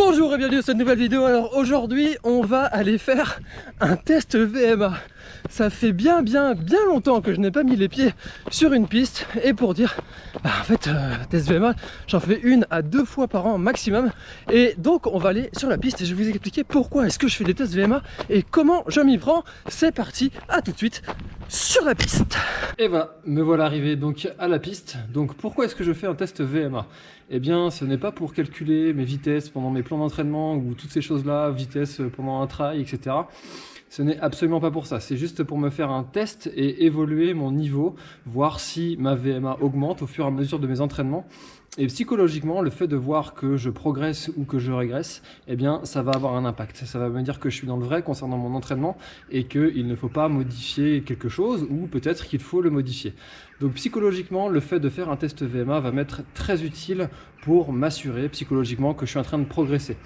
Bonjour et bienvenue dans cette nouvelle vidéo. Alors aujourd'hui, on va aller faire un test VMA. Ça fait bien bien bien longtemps que je n'ai pas mis les pieds sur une piste et pour dire, bah, en fait, euh, test VMA, j'en fais une à deux fois par an maximum et donc on va aller sur la piste et je vais vous expliquer pourquoi est-ce que je fais des tests VMA et comment je m'y prends. C'est parti, à tout de suite sur la piste. Et voilà, me voilà arrivé donc à la piste. Donc pourquoi est-ce que je fais un test VMA Eh bien, ce n'est pas pour calculer mes vitesses pendant mes plans d'entraînement ou toutes ces choses-là, vitesse pendant un trail, etc. Ce n'est absolument pas pour ça, c'est juste pour me faire un test et évoluer mon niveau, voir si ma VMA augmente au fur et à mesure de mes entraînements. Et psychologiquement, le fait de voir que je progresse ou que je régresse, eh bien, ça va avoir un impact. Ça va me dire que je suis dans le vrai concernant mon entraînement et qu'il ne faut pas modifier quelque chose ou peut-être qu'il faut le modifier. Donc psychologiquement, le fait de faire un test VMA va m'être très utile pour m'assurer psychologiquement que je suis en train de progresser.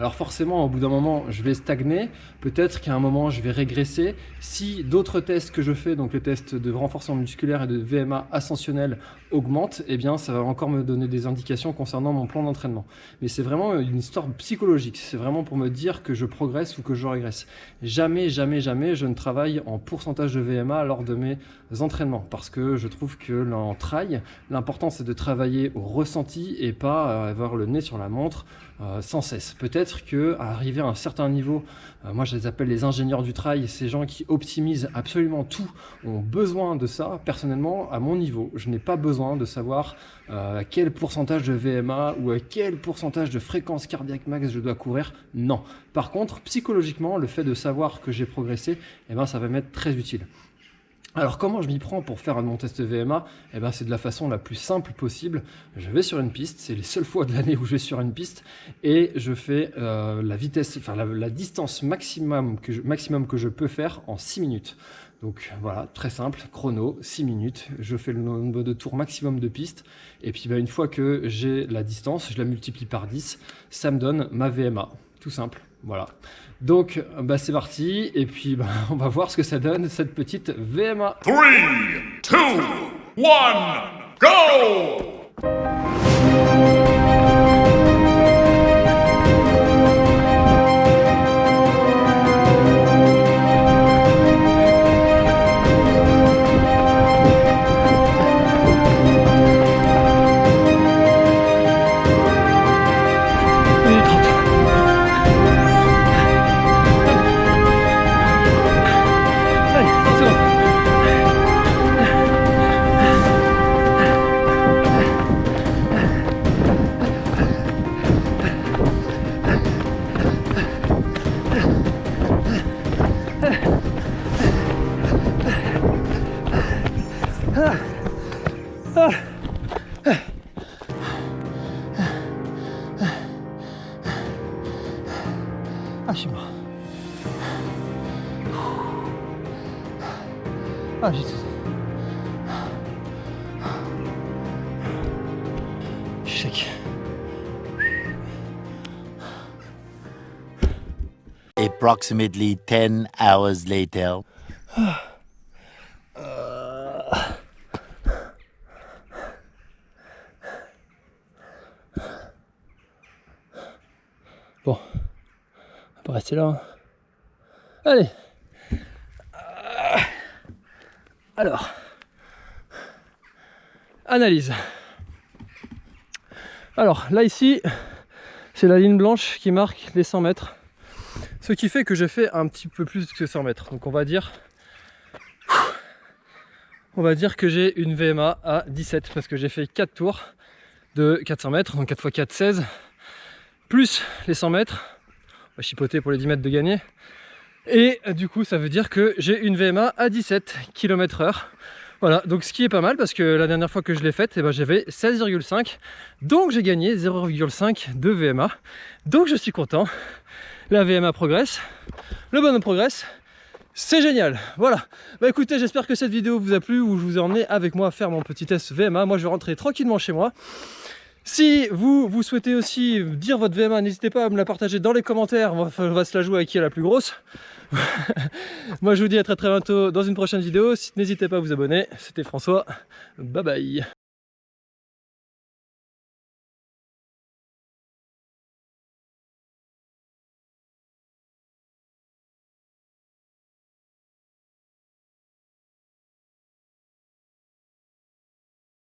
Alors forcément, au bout d'un moment, je vais stagner. Peut-être qu'à un moment, je vais régresser. Si d'autres tests que je fais, donc les tests de renforcement musculaire et de VMA ascensionnel augmentent, eh bien, ça va encore me donner des indications concernant mon plan d'entraînement. Mais c'est vraiment une histoire psychologique. C'est vraiment pour me dire que je progresse ou que je régresse. Jamais, jamais, jamais, je ne travaille en pourcentage de VMA lors de mes entraînements. Parce que je trouve que en trail, l'important c'est de travailler au ressenti et pas avoir le nez sur la montre euh, sans cesse. Peut-être que à arriver à un certain niveau, euh, moi je les appelle les ingénieurs du trail, ces gens qui optimisent absolument tout, ont besoin de ça. Personnellement, à mon niveau, je n'ai pas besoin de savoir euh, quel pourcentage de VMA ou à quel pourcentage de fréquence cardiaque max je dois courir? Non. Par contre, psychologiquement, le fait de savoir que j'ai progressé, eh ben, ça va m'être très utile. Alors comment je m'y prends pour faire mon test VMA Eh ben c'est de la façon la plus simple possible. Je vais sur une piste, c'est les seules fois de l'année où je vais sur une piste et je fais euh, la vitesse, enfin la, distance maximum que, je, maximum que je peux faire en 6 minutes. Donc voilà, très simple, chrono, 6 minutes, je fais le nombre de tours maximum de piste, et puis bah, une fois que j'ai la distance, je la multiplie par 10, ça me donne ma VMA, tout simple. Voilà. Donc, bah, c'est parti. Et puis, bah, on va voir ce que ça donne, cette petite VMA. 3, 2, 1, go Ah, je suis mort. Ah, j'ai Je suis sec. Approximately 10 hours later. Bon, on va rester là. Allez Alors, analyse. Alors là ici, c'est la ligne blanche qui marque les 100 mètres. Ce qui fait que j'ai fait un petit peu plus que 100 mètres. Donc on va dire on va dire que j'ai une VMA à 17 parce que j'ai fait 4 tours de 400 mètres, donc 4 x 4, 16, plus les 100 mètres, on va chipoter pour les 10 mètres de gagner, et du coup ça veut dire que j'ai une VMA à 17 km heure. Voilà, donc ce qui est pas mal parce que la dernière fois que je l'ai faite, eh ben, j'avais 16,5, donc j'ai gagné 0,5 de VMA, donc je suis content, la VMA progresse, le bonhomme progresse, c'est génial, voilà. Bah écoutez, j'espère que cette vidéo vous a plu, où je vous ai emmené avec moi faire mon petit test VMA. Moi, je vais rentrer tranquillement chez moi. Si vous, vous souhaitez aussi dire votre VMA, n'hésitez pas à me la partager dans les commentaires. On va, se la jouer à qui est la plus grosse. moi, je vous dis à très très bientôt dans une prochaine vidéo. N'hésitez pas à vous abonner. C'était François. Bye bye.